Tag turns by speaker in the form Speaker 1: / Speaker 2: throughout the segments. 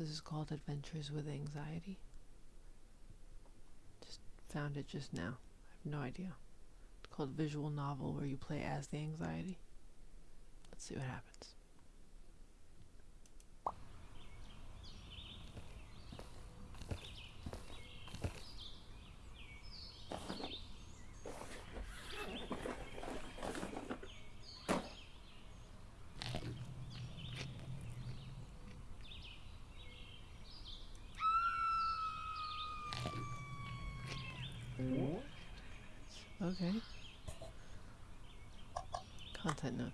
Speaker 1: This is called Adventures with Anxiety. Just found it just now. I have no idea. It's called Visual Novel where you play as the anxiety. Let's see what happens. Okay. Content notes.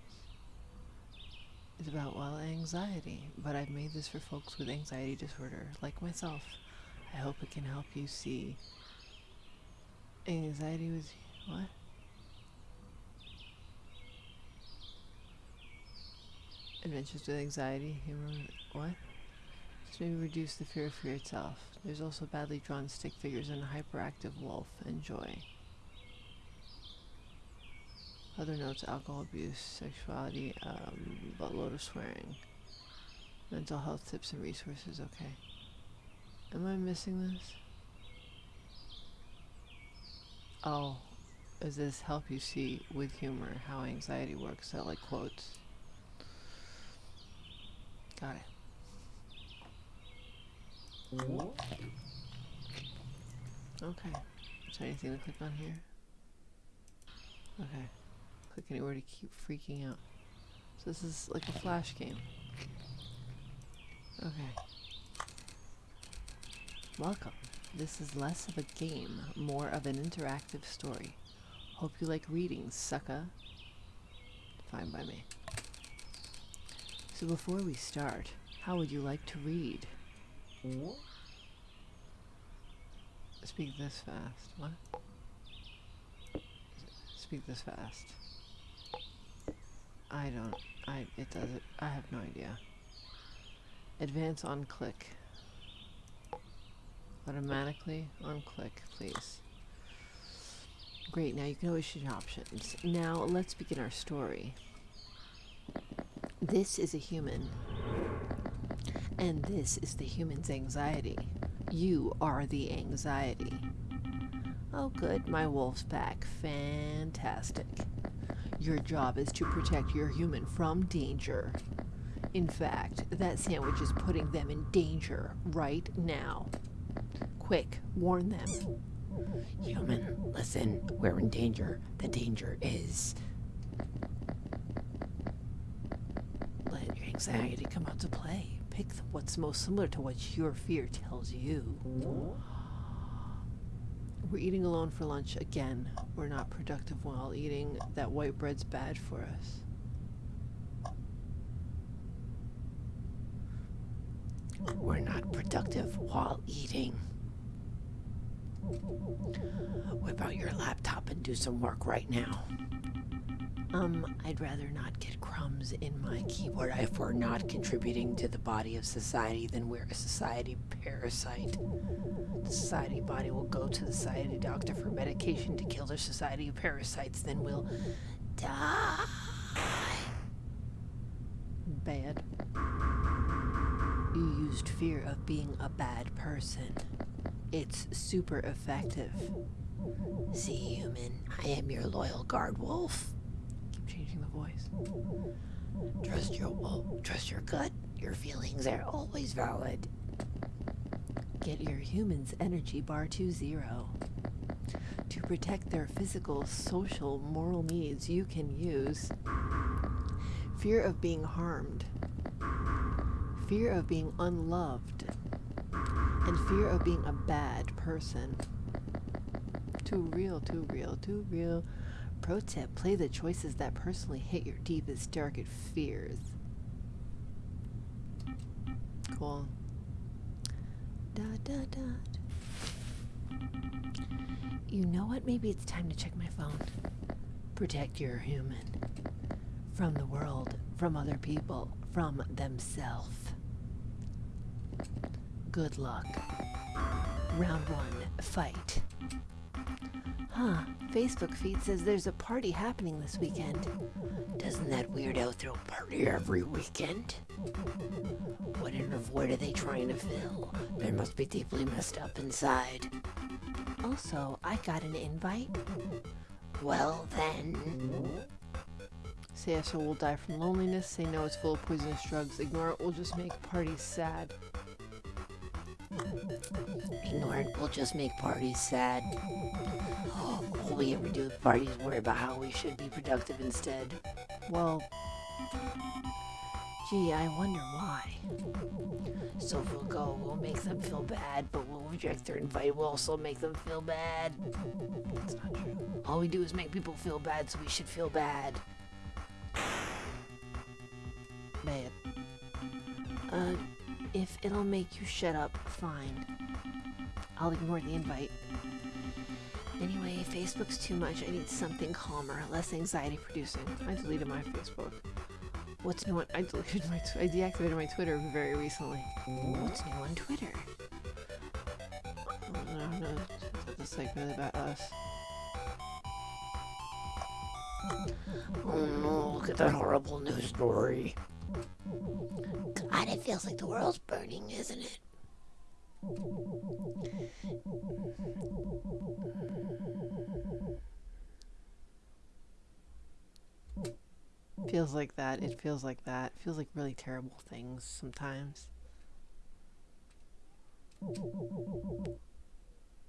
Speaker 1: It's about, well, anxiety, but I've made this for folks with anxiety disorder, like myself. I hope it can help you see. Anxiety was. What? Adventures with anxiety, humor. What? Just maybe reduce the fear of fear itself. There's also badly drawn stick figures and a hyperactive wolf. Enjoy. Other notes alcohol abuse, sexuality, um, buttload of swearing. Mental health tips and resources, okay. Am I missing this? Oh, does this help you see with humor how anxiety works? I like quotes. Got it. Okay. Is there anything to click on here? Okay. Click anywhere to keep freaking out. So this is like a flash game. Okay. Welcome. This is less of a game, more of an interactive story. Hope you like reading, sucker. Fine by me. So before we start, how would you like to read? Speak this fast. What? Speak this fast. I don't. I. It doesn't. I have no idea. Advance on click. Automatically on click, please. Great, now you can always change options. Now let's begin our story. This is a human. And this is the human's anxiety. You are the anxiety. Oh good, my wolf's back. Fantastic. Your job is to protect your human from danger. In fact, that sandwich is putting them in danger right now. Quick, warn them.
Speaker 2: Human, listen, we're in danger. The danger is.
Speaker 1: Let your anxiety come out to play. Pick what's most similar to what your fear tells you. We're eating alone for lunch again. We're not productive while eating. That white bread's bad for us.
Speaker 2: We're not productive while eating. Whip out your laptop and do some work right now.
Speaker 1: Um, I'd rather not get crumbs in my keyboard.
Speaker 2: If we're not contributing to the body of society, then we're a society parasite.
Speaker 1: The society body will go to the society doctor for medication to kill their society of parasites, then we'll die. Bad. You used fear of being a bad person. It's super effective.
Speaker 2: See, human, I am your loyal guard wolf.
Speaker 1: Changing the voice.
Speaker 2: Trust your wolf. Trust your gut. Your feelings are always valid.
Speaker 1: Get your human's energy bar to zero. To protect their physical, social, moral needs, you can use fear of being harmed, fear of being unloved, and fear of being a bad person. Too real, too real, too real. Pro tip, play the choices that personally hit your deepest, darkest fears. Cool. Dot, dot, dot. You know what? Maybe it's time to check my phone. Protect your human. From the world, from other people, from themselves. Good luck. Round one, fight. Huh. Facebook feed says there's a party happening this weekend.
Speaker 2: Doesn't that weirdo throw a party every weekend? What inner void are they trying to fill? They must be deeply messed up inside.
Speaker 1: Also, I got an invite.
Speaker 2: Well then,
Speaker 1: Say yes or we'll die from loneliness. Say no, it's full of poisonous drugs. Ignore it, we'll just make parties sad.
Speaker 2: Ignore it. We'll just make parties sad. All we ever do at parties worry about how we should be productive instead.
Speaker 1: Well, gee, I wonder why.
Speaker 2: So if we'll go, we'll make them feel bad, but we'll reject their invite. We'll also make them feel bad.
Speaker 1: That's not true.
Speaker 2: All we do is make people feel bad, so we should feel bad.
Speaker 1: Bad. Uh, if it'll make you shut up, fine. I'll ignore the invite. Anyway, Facebook's too much. I need something calmer, less anxiety producing. I deleted my Facebook. What's new on- I deleted my I deactivated my Twitter very recently.
Speaker 2: What's new on Twitter?
Speaker 1: Oh, no, no, like really about us.
Speaker 2: Oh no, look at that horrible news story. God, it feels like the world's burning, isn't it?
Speaker 1: Feels like that. It feels like that. It feels like really terrible things sometimes.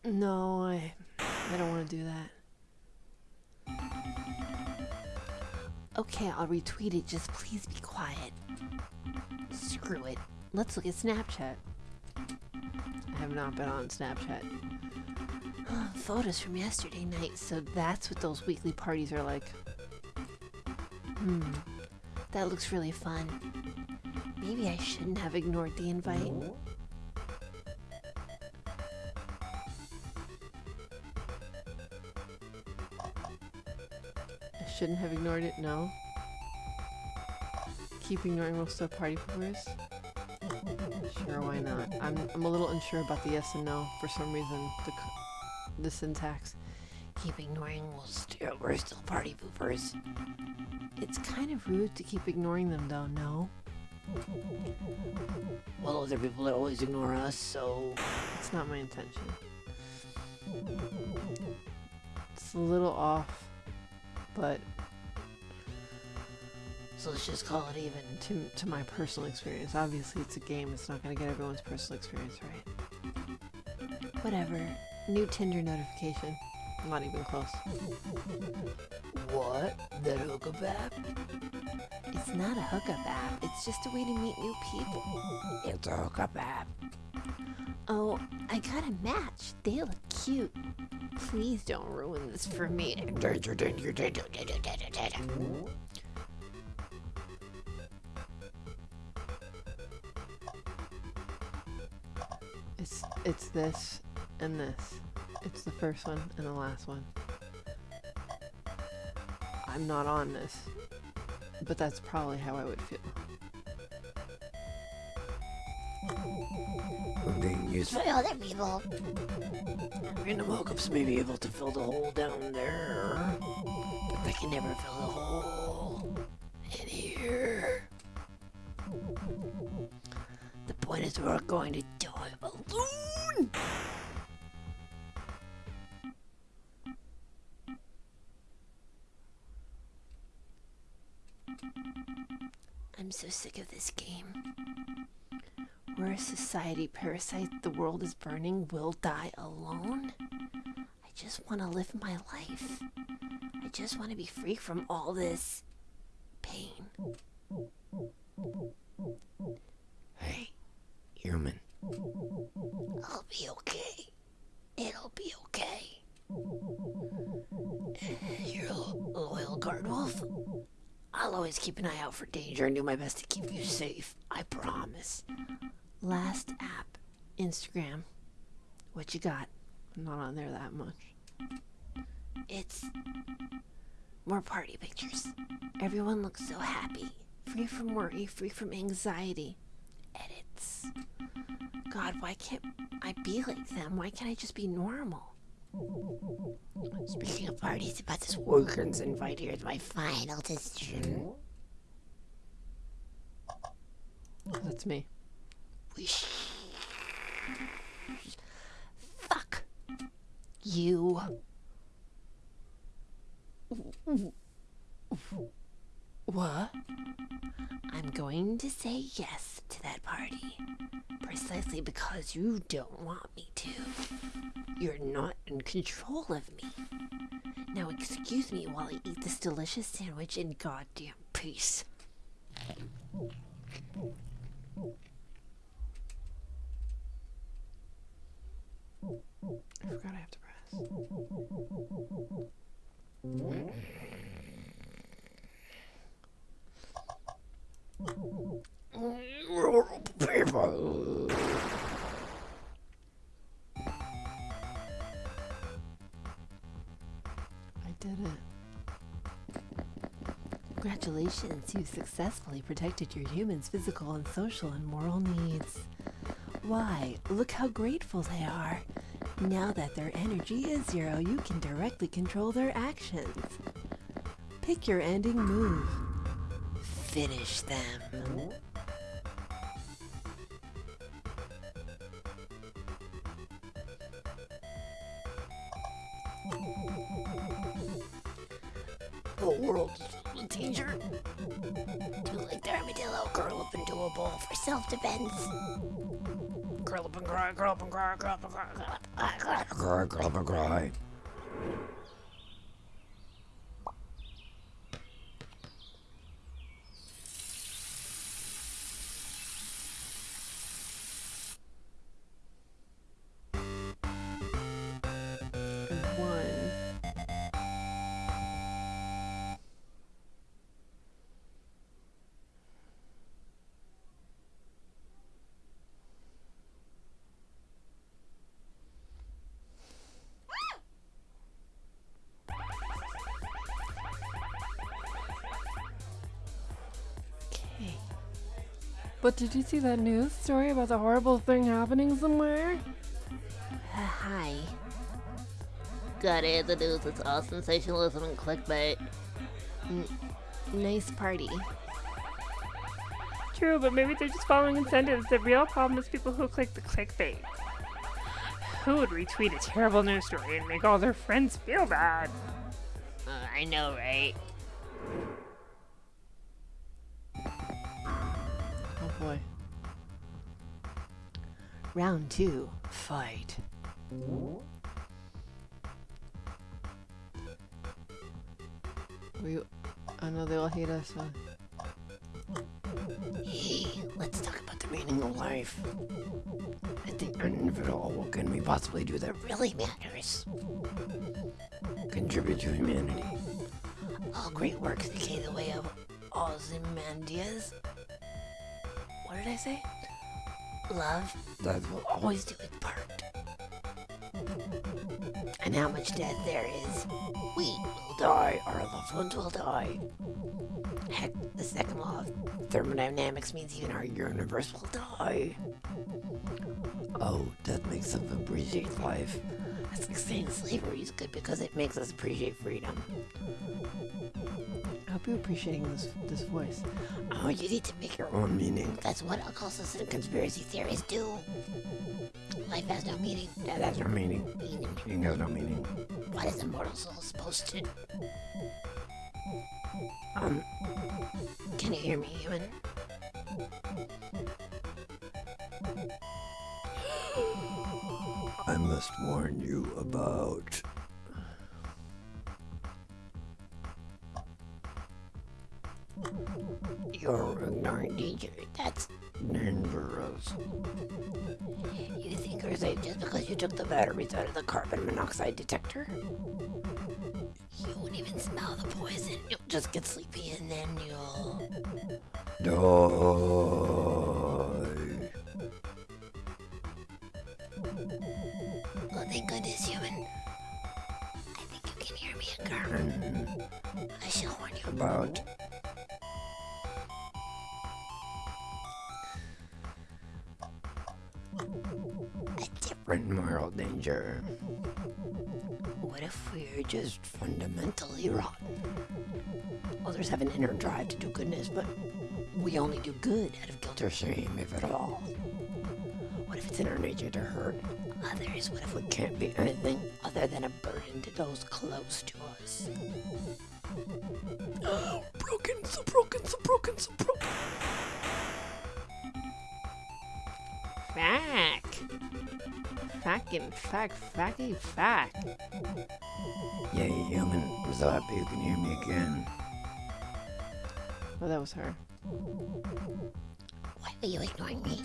Speaker 1: No, I I don't want to do that. Okay, I'll retweet it. Just please be quiet. Screw it. Let's look at Snapchat. I have not been on Snapchat. Photos from yesterday night, so that's what those weekly parties are like. Hmm. That looks really fun. Maybe I shouldn't have ignored the invite. Shouldn't have ignored it, no. Keep ignoring most still party poopers? Sure, why not? I'm, I'm a little unsure about the yes and no for some reason. The, the syntax.
Speaker 2: Keep ignoring, we'll still, we're still party poopers.
Speaker 1: It's kind of rude to keep ignoring them, though, no?
Speaker 2: Well, those are people that always ignore us, so
Speaker 1: It's not my intention. It's a little off, but
Speaker 2: so let's just call it even.
Speaker 1: to, to my personal experience, obviously it's a game, it's not going to get everyone's personal experience right. Whatever. New Tinder notification. I'm not even close.
Speaker 2: What? That hookup app?
Speaker 1: It's not a hookup app, it's just a way to meet new people.
Speaker 2: It's a hookup app.
Speaker 1: Oh, I got a match. They look cute. Please don't ruin this for me. It's it's this and this. It's the first one and the last one. I'm not on this, but that's probably how I would feel.
Speaker 2: We're being used by other people. Random hookups may be able to fill the hole down there, but they can never fill the hole in here. The point is, we're going to die alone.
Speaker 1: I'm so sick of this game. We're a society parasite, the world is burning, we'll die alone? I just want to live my life. I just want to be free from all this pain.
Speaker 2: Hey, human. I'll be okay. It'll be okay. You're a loyal guard wolf. I'll always keep an eye out for danger and do my best to keep you safe. I promise.
Speaker 1: Last app, Instagram. What you got? I'm not on there that much.
Speaker 2: It's
Speaker 1: More party pictures. Everyone looks so happy. Free from worry, free from anxiety. Edits. God, why can't I be like them? Why can't I just be normal? Speaking of parties, about this Workers invite, here's my final decision.
Speaker 3: That's me.
Speaker 1: Sh- Fuck. You.
Speaker 3: What?
Speaker 1: I'm going to say yes to that party. Precisely because you don't want me to. You're not in control of me. Now excuse me while I eat this delicious sandwich in goddamn peace.
Speaker 3: I forgot I have to press. I did it. Congratulations, you successfully protected your humans' physical and social and moral needs. Why, look how grateful they are. Now that their energy is zero, you can directly control their actions. Pick your ending move. Finish them.
Speaker 1: The world's in danger. Do like the armadillo, curl up into a ball for self-defense. Curl up and cry, curl up and cry, curl up and cry, curl up and cry, curl up and cry,
Speaker 3: But did you see that news story about the horrible thing happening somewhere?
Speaker 1: Uh, hi. Got it. The news is all sensationalism and clickbait. N- nice party.
Speaker 4: True, but maybe they're just following incentives. The real problem is people who click the clickbait. Who would retweet a terrible news story and make all their friends feel bad?
Speaker 1: Uh, I know, right?
Speaker 3: Boy. Round two, fight. We, I know they all hate us. Uh,
Speaker 1: Hey, let's talk about the meaning of life. At the end of it all, what can we possibly do that really matters? Contribute to humanity. All great works decay the way of Ozymandias. What did I say? Love, love will always do its part. And how much death there is, we will die, our loved ones will die. Heck, the second law of thermodynamics means even our universe will die. Oh, that makes us appreciate life. That's like saying slavery is good because it makes us appreciate freedom.
Speaker 3: I hope you're appreciating this this voice.
Speaker 1: Oh, you need to make your own meaning. That's what occultists and conspiracy theorists do. Life has no meaning. That has no meaning. Meaning. Meaning has no meaning. What is a mortal soul supposed to? Um, can you hear me, human?
Speaker 5: I must warn you about.
Speaker 1: You're ignoring danger. That's dangerous. You think you're safe just because you took the batteries out of the carbon monoxide detector? You won't even smell the poison. You'll just get sleepy and then you'll.
Speaker 5: Die.
Speaker 1: Oh, thank goodness, human. I think you can hear me again. I shall warn you.
Speaker 5: About.
Speaker 1: Different moral danger. what if we're just fundamentally rotten? Others have an inner drive to do goodness, but we only do good out of guilt or shame, if at all. What if it's in our nature to hurt others? What if we can't be anything other than a burden to those close to us? Oh, broken, so broken, so broken, so broken.
Speaker 6: Fack. Fackin' fack, facky fack.
Speaker 5: Yay, human. I'm so happy you can hear me again.
Speaker 7: Oh, that was her.
Speaker 1: Why are you ignoring me?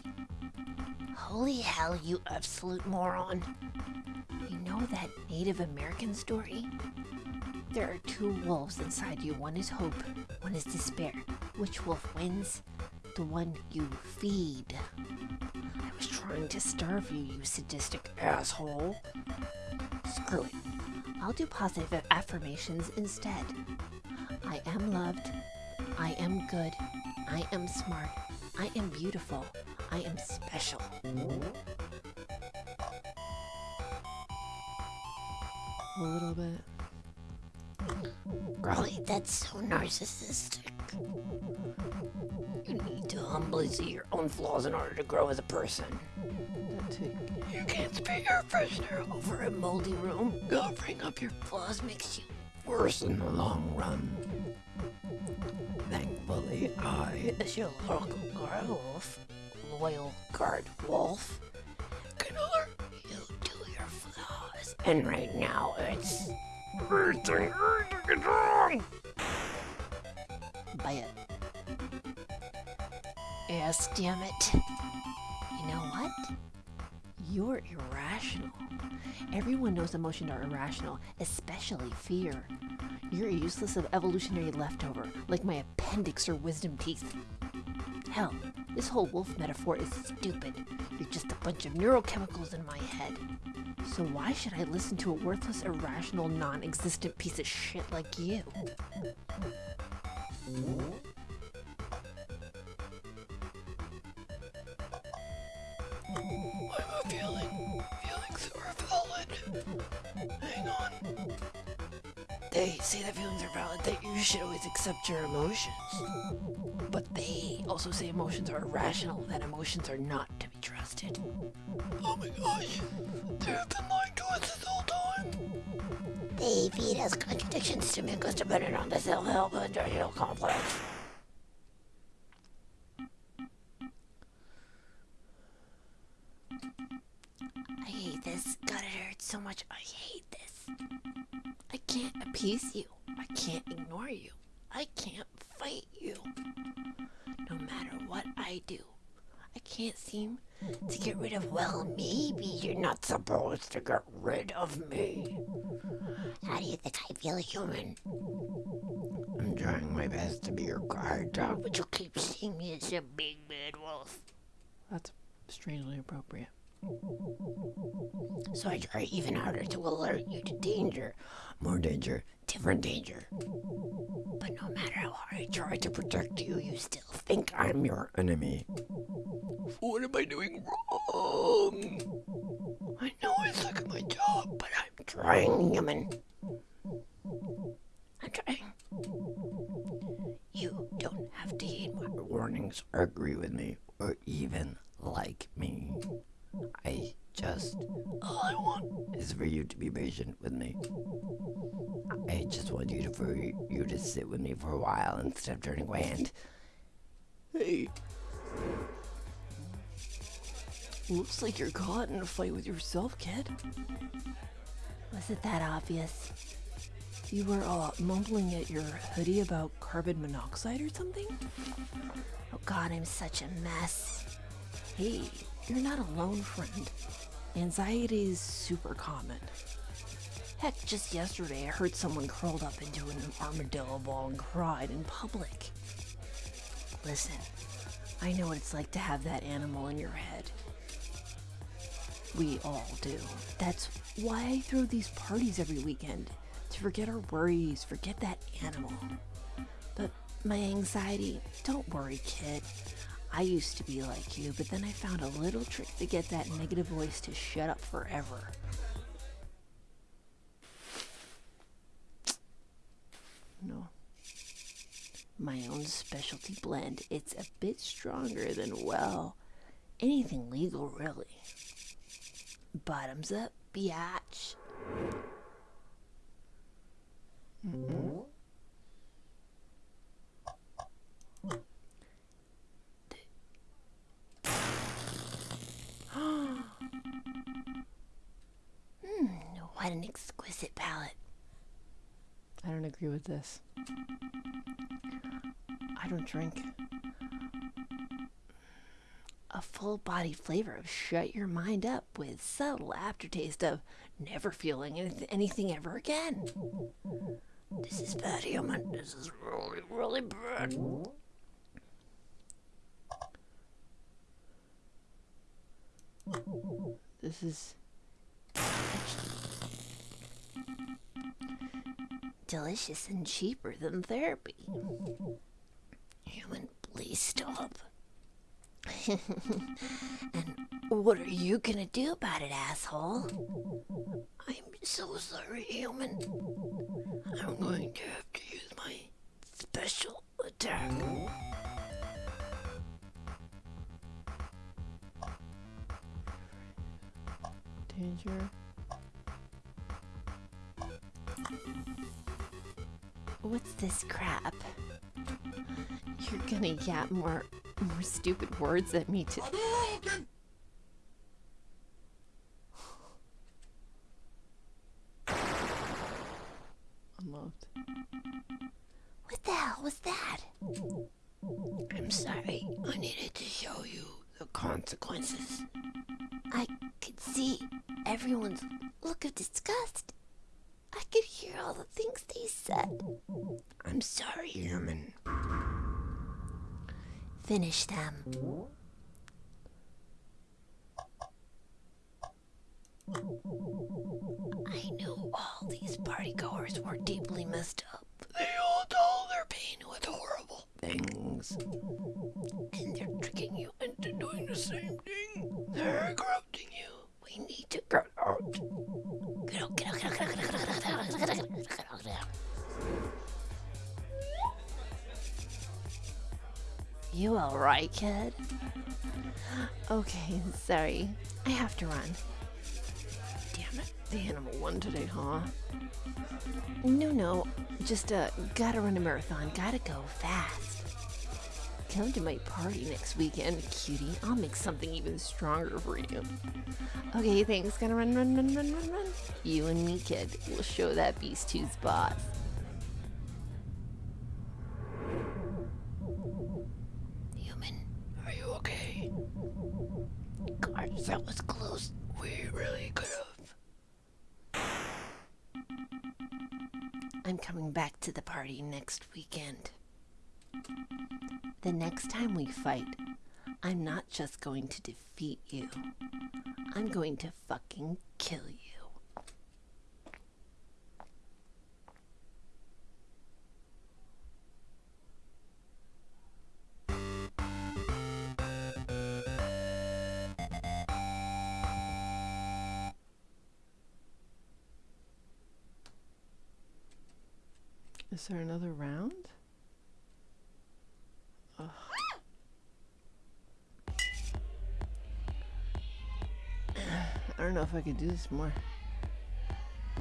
Speaker 1: Holy hell, you absolute moron. You know that Native American story? There are two wolves inside you. One is hope, one is despair. Which wolf wins? The one you feed. Trying to starve you, you sadistic asshole. Screw it. I'll do positive affirmations instead. I am loved. I am good. I am smart. I am beautiful. I am special.
Speaker 7: A little bit.
Speaker 1: Golly, that's so narcissistic. You need to humbly see your own flaws in order to grow as a person. You can't spit your freshener over a moldy room. Covering up your flaws makes you worse in the long run. Thankfully, I, as your local guard loyal guard wolf, can alert you to your flaws. And right now, it's everything wrong. By a ass, damn it. You know what?
Speaker 7: You're irrational. Everyone knows emotions are irrational, especially fear. You're a useless of evolutionary leftover, like my appendix or wisdom teeth. Hell, this whole wolf metaphor is stupid. You're just a bunch of neurochemicals in my head. So why should I listen to a worthless, irrational, non-existent piece of shit like you?
Speaker 1: I have a feeling. Feelings are valid. Hang on. They say that feelings are valid, that you should always accept your emotions. But they also say emotions are irrational, that emotions are not to be trusted. Oh my gosh. They've been lying to us this whole time. They feed us contradictions to make us dependent on the self-help industrial complex. This. God, it hurts so much. I hate this. I can't appease you. I can't ignore you. I can't fight you. No matter what I do, I can't seem to get rid of. Well, maybe you're not supposed to get rid of me. How do you think I feel, human?
Speaker 5: I'm trying my best to be your guard dog.
Speaker 1: But you keep seeing me as a big bad wolf.
Speaker 7: That's strangely appropriate.
Speaker 1: So I try even harder to alert you to danger.
Speaker 5: More danger.
Speaker 1: different danger. But no matter how hard I try to protect you, you still think I'm
Speaker 5: your enemy.
Speaker 1: What am I doing wrong? I know I suck at my job, but I'm trying, human. I'm trying. You don't have to heed my
Speaker 5: Warnings or agree with me or even like me. I just
Speaker 1: all I want.
Speaker 5: is for you to be patient with me. I just want you to for you to sit with me for a while instead of turning away and
Speaker 7: Hey. Looks like you're caught in a fight with yourself, kid.
Speaker 1: Was it that obvious?
Speaker 7: You were uh, mumbling at your hoodie about carbon monoxide or something?
Speaker 1: Oh god, I'm such a mess.
Speaker 7: Hey, you're not alone, friend. Anxiety is super common. Heck, just yesterday I heard someone curled up into an armadillo ball and cried in public. Listen, I know what it's like to have that animal in your head. We all do. That's why I throw these parties every weekend. To forget our worries, forget that animal. But my anxiety, don't worry, kid. I used to be like you, but then I found a little trick to get that negative voice to shut up forever. No.
Speaker 1: My own specialty blend. It's a bit stronger than, well, anything legal, really. Bottoms up, biatch.
Speaker 2: Mm -hmm. What an exquisite palate.
Speaker 1: I don't agree with this. I don't drink. A full body flavor of shut your mind up with subtle aftertaste of never feeling anyth- anything ever again.
Speaker 2: This is bad, human. This is really, really bad.
Speaker 1: This is
Speaker 2: Delicious and cheaper than therapy. Human, please stop. and what are you gonna do about it, asshole? I'm so sorry, human. I'm going to have to use my special attack.
Speaker 1: danger. What's this crap? You're gonna yap more more stupid words at me to Unloved.
Speaker 2: What the hell was that? I'm sorry. I needed to show you the consequences. I could see everyone's look of disgust. I could hear all the things they said. I'm sorry, human. Finish them. I know all these partygoers were deeply messed up. They all told their pain with horrible things. And they're tricking you into doing the same thing. They're corrupting you. We need to.
Speaker 1: You alright, kid? Okay, sorry. I have to run. Damn it. The animal won today, huh? No, no. Just, uh, gotta run a marathon. Gotta go fast. Come to my party next weekend, cutie. I'll make something even stronger for you. Okay, thanks. Gotta run, run, run, run, run, run. You and me, kid. We'll show that beast who's boss.
Speaker 2: Human, are you okay? Gosh, that was close. We really could have.
Speaker 1: I'm coming back to the party next weekend. The next time we fight, I'm not just going to defeat you, I'm going to fucking kill you. Is there another round? Don't know if I could do this more.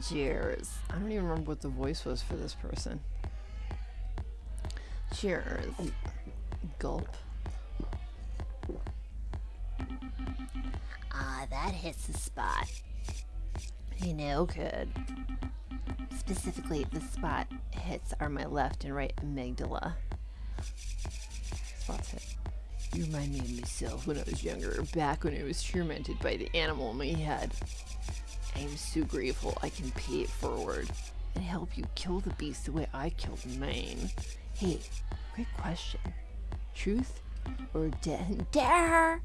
Speaker 1: Cheers. I don't even remember what the voice was for this person. Cheers. Gulp.
Speaker 2: Ah, that hits the spot.
Speaker 1: You know, kid. Specifically, the spot hits are my left and right amygdala. Spots hit. You remind me of myself when I was younger, back when I was tormented by the animal in my head. I am so grateful I can pay it forward and help you kill the beast the way I killed mine. Hey, quick question. Truth or dare?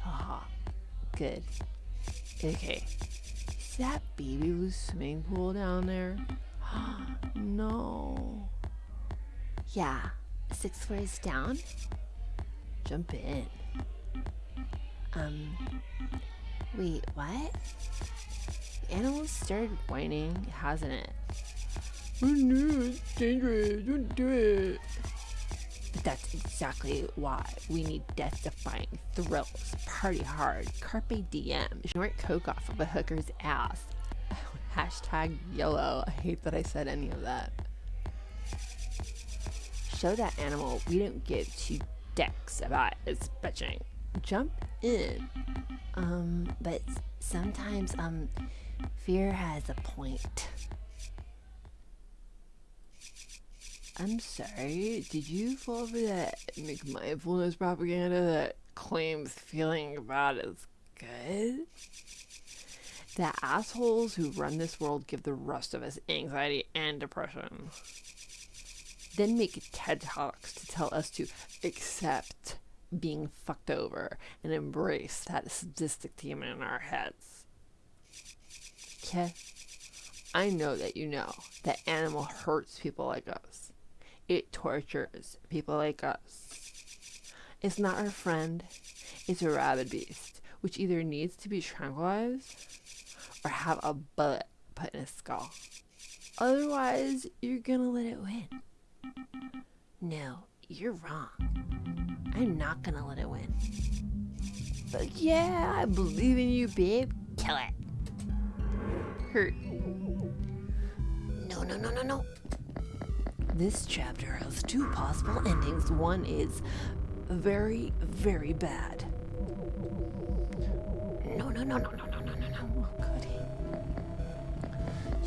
Speaker 1: Haha. Good. Okay. Is that baby blue swimming pool down there? no. Yeah, six floors down. Jump in. Um, wait, what? The animal started whining, hasn't it?
Speaker 8: Oh no, it's dangerous. Don't do it. But that's exactly why we need death-defying thrills. Party hard. Carpe diem. Snort coke off of a hooker's ass. Hashtag YOLO. I hate that I said any of that. Show that animal we don't give two decks about its bitching. Jump in.
Speaker 1: Um, but sometimes, um, fear has a point.
Speaker 8: I'm sorry, did you fall for that McMindfulness propaganda that claims feeling bad is good? The assholes who run this world give the rest of us anxiety and depression. Then make TED Talks to tell us to accept being fucked over and embrace that sadistic demon in our heads. Okay? I know that you know that animal hurts people like us. It tortures people like us. It's not our friend. It's a rabid beast, which either needs to be tranquilized or have a bullet put in its skull. Otherwise, you're gonna let it win.
Speaker 1: No, you're wrong. I'm not gonna let it win.
Speaker 8: But yeah, I believe in you, babe.
Speaker 1: Kill it.
Speaker 8: Hurt.
Speaker 1: No, no, no, no, no. This chapter has two possible endings.
Speaker 8: One is very, very bad.
Speaker 1: No, no, no, no, no, no, no, no, no.
Speaker 8: Oh, goody.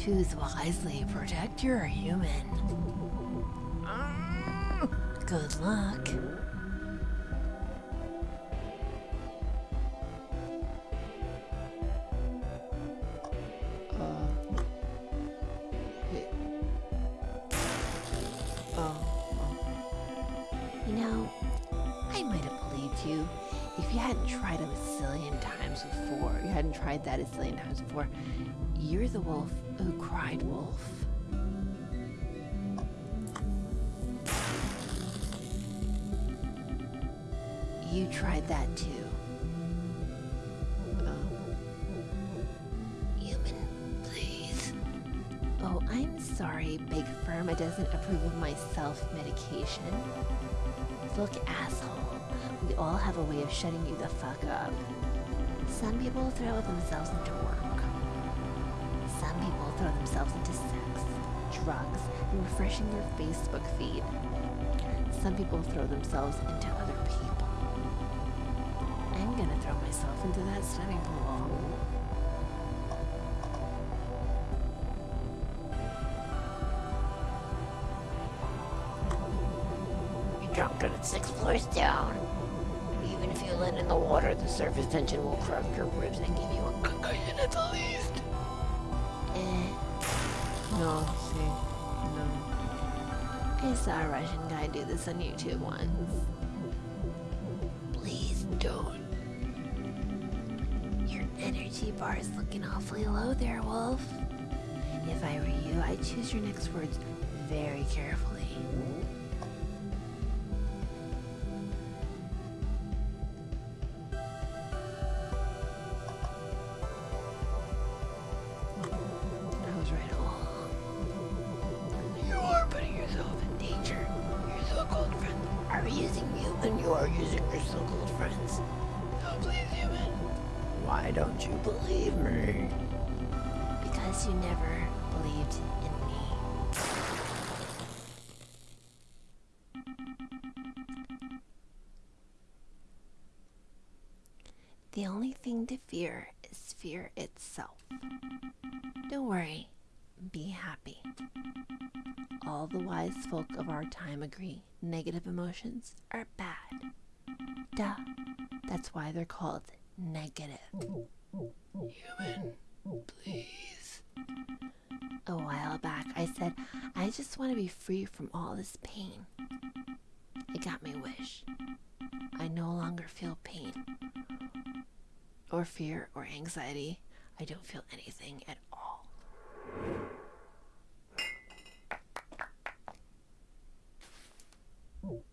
Speaker 1: Choose wisely. Protect your human. Good luck. Uh, oh, oh. You know, I might have believed you if you hadn't tried a zillion times before. You hadn't tried that a zillion times before. You're the wolf who cried wolf. You tried that too. Oh. Please. Oh, I'm sorry, Big Pharma doesn't approve of my self-medication. Look, asshole, we all have a way of shutting you the fuck up. Some people throw themselves into work. Some people throw themselves into sex, drugs, and refreshing their Facebook feed. Some people throw themselves into other myself into that swimming pool. You're drunk and it's six floors down. Even if you land in the water, the surface tension will crush your ribs and give you a concussion at the least. Eh,
Speaker 8: No, see, no.
Speaker 1: I saw a Russian guy do this on YouTube once. Bar is looking awfully low there, Wolf. If I were you, I'd choose your next words very carefully. Thing to fear is fear itself. Don't worry, be happy. All the wise folk of our time agree negative emotions are bad. Duh. That's why they're called negative. Human, please. A while back, I said, I just want to be free from all this pain. It got my wish. I no longer feel pain, or fear, or anxiety. I don't feel anything at all. No.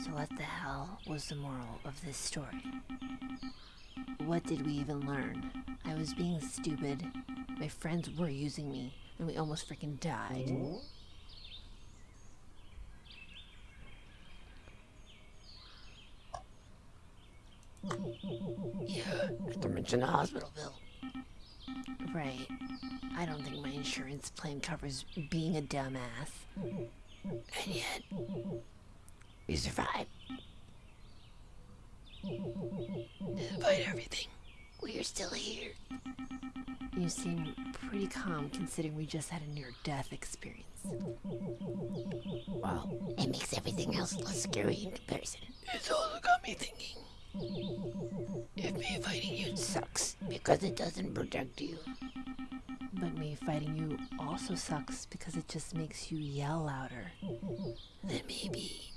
Speaker 2: So what the hell was the moral of this story? What did we even learn?
Speaker 1: I was being stupid. My friends were using me, and we almost freaking died.
Speaker 2: Yeah, not to mention the hospital bill.
Speaker 1: Right. I don't think my insurance plan covers being a dumbass.
Speaker 2: And yet, we survived. Despite everything, we are still here.
Speaker 1: You seem pretty calm considering we just had a near death experience.
Speaker 2: Well, it makes everything else less scary in comparison. It's also got me thinking. If me fighting you sucks because it doesn't protect you,
Speaker 1: But me fighting you also sucks because it just makes you yell louder.
Speaker 2: then maybe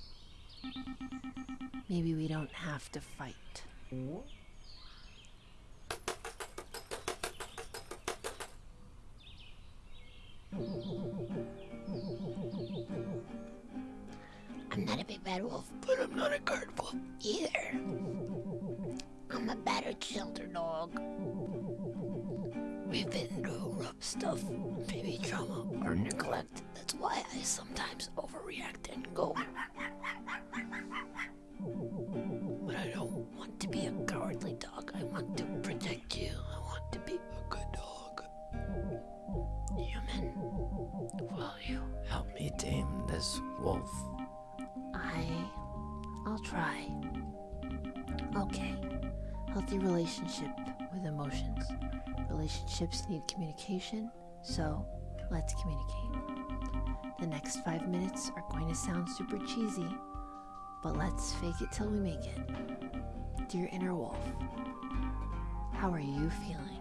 Speaker 1: Maybe we don't have to fight.
Speaker 2: I'm not a big bad wolf, but I'm not a guard wolf either. I'm a battered shelter dog. We've been through rough stuff, maybe trauma or neglect. That's why I sometimes overreact and go. But I don't want to be a cowardly dog. I want to protect you. I want to be a good dog. Human, will you
Speaker 5: Help me tame this wolf.
Speaker 1: I. I'll try. Okay. Healthy relationship with emotions. Relationships need communication, so let's communicate. The next five minutes are going to sound super cheesy, but let's fake it till we make it. Dear inner wolf, how are you feeling?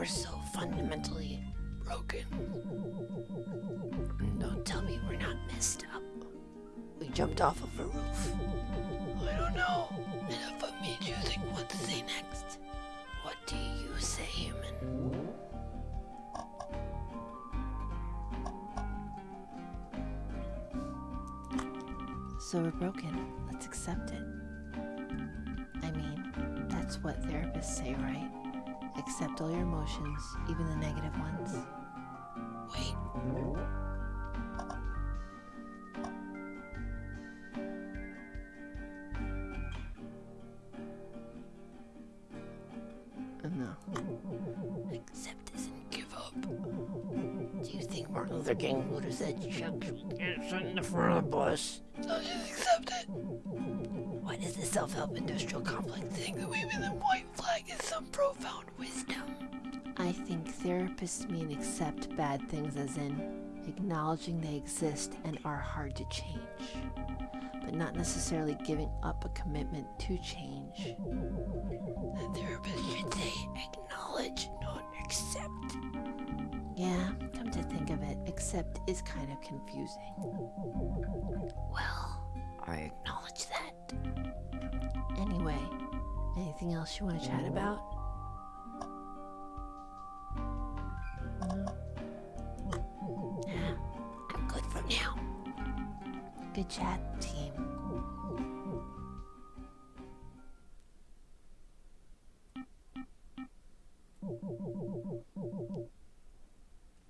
Speaker 2: We're so fundamentally broken. Don't tell me we're not messed up. We jumped off of a roof. I don't know. Enough of me choosing what to say next. What do you say, human?
Speaker 1: So we're broken. Let's accept it. I mean, that's what therapists say, right? Accept all your emotions, even the negative ones.
Speaker 2: Wait.
Speaker 1: Uh, No.
Speaker 2: Accept this and give up. Do you think Martin Luther King would have said Chuck get shut in the front of the bus? Self-help industrial complex think that waving the white flag is some profound wisdom?
Speaker 1: I think therapists mean accept bad things as in acknowledging they exist and are hard to change, but not necessarily giving up a commitment to change.
Speaker 2: The therapist should say acknowledge, not accept.
Speaker 1: Yeah, come to think of it, accept is kind of confusing.
Speaker 2: Well, I acknowledge that.
Speaker 1: Anyway, anything else you want to chat about?
Speaker 2: Yeah, I'm good for now.
Speaker 1: Good chat, team.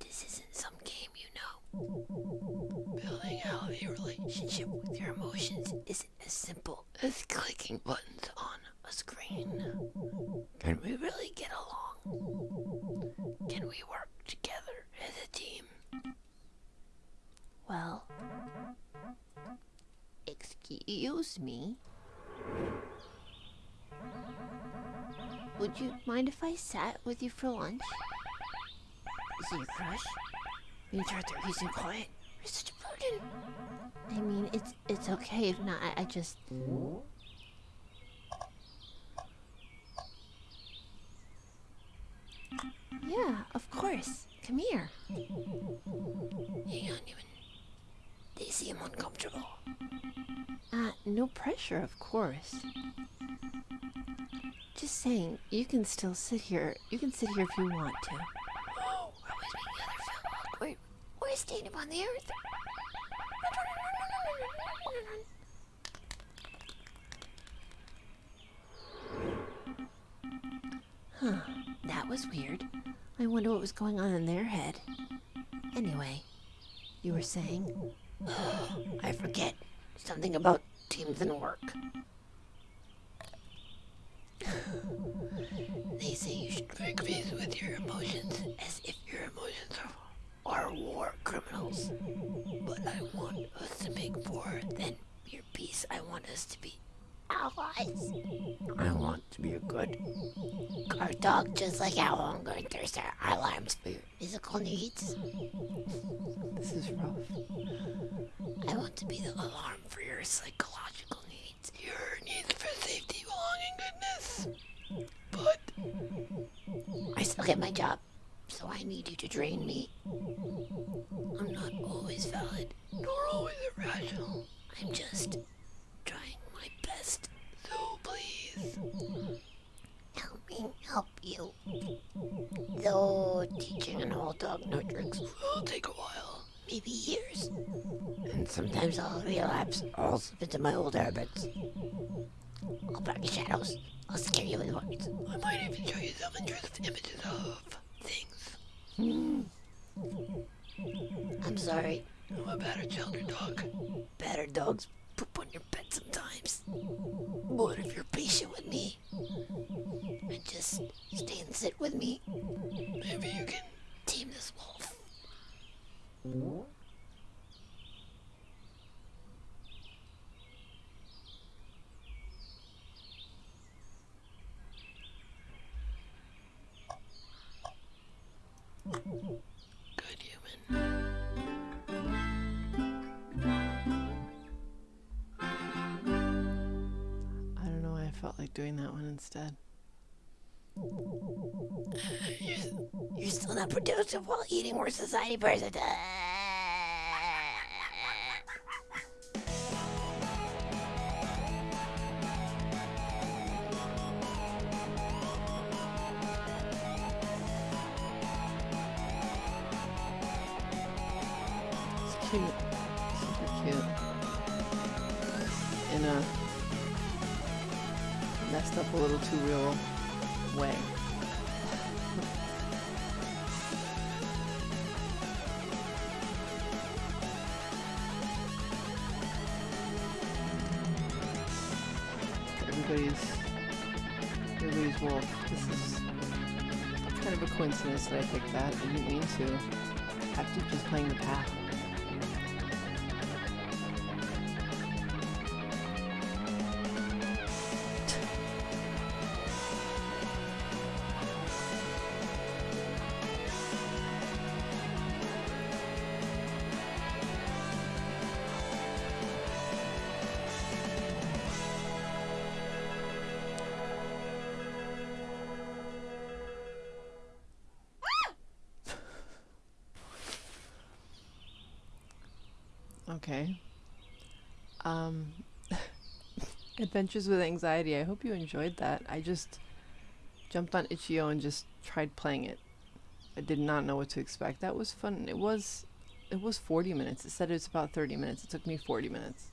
Speaker 2: This isn't some game, you know. Building a relationship with your emotions isn't as simple as clicking buttons on a screen. Can we really get along? Can we work together as a team?
Speaker 1: Well, excuse me. Would you mind if I sat with you for lunch?
Speaker 2: Is it your crush? You need to using quiet. You're such a
Speaker 9: mean, it's it's okay if not. I, I just. Yeah, of course. Come here.
Speaker 1: Hang on, even. They seem uncomfortable.
Speaker 10: Uh, no pressure, of course. Just saying, you can still sit here. You can sit here if you want to.
Speaker 1: Oh, I was making other film awkward. We're staying upon the earth.
Speaker 10: Huh. That was weird. I wonder what was going on in their head. Anyway, you were saying?
Speaker 1: I forget. Something about teams and work. they say you should break peace with your emotions as if your emotions are, are war criminals. But I want us to make war, than your peace. I want us to be allies.
Speaker 5: I want to be a good.
Speaker 1: Guard dog, just like Owl and Going Thirst are alarms for your physical needs.
Speaker 10: This is rough.
Speaker 1: I want to be the alarm for your psychological needs. Your needs for safety, belonging, goodness. But I still get my job, so I need you to drain me. I'm not always valid, nor always irrational. I'm just trying my best. So please. Help me help you. Though teaching an old dog no tricks will take a while, maybe years. And sometimes I'll relapse, or I'll slip into my old habits. I'll practice shadows. I'll scare you with words. I might even show you self-interest images of things. I'm sorry. I'm a better shelter dog. Better dogs poop on your bed sometimes. But if you're patient with me and just stay and sit with me, maybe you can tame this wolf.
Speaker 10: Doing that one instead.
Speaker 1: You're, you're still not productive while eating. We're society person.
Speaker 10: Didn't to. Just playing the path. Adventures with Anxiety. I hope you enjoyed that. I just jumped on itch.io and just tried playing it. I did not know what to expect. That was fun. It was it was 40 minutes. It said it's about 30 minutes. It took me 40 minutes.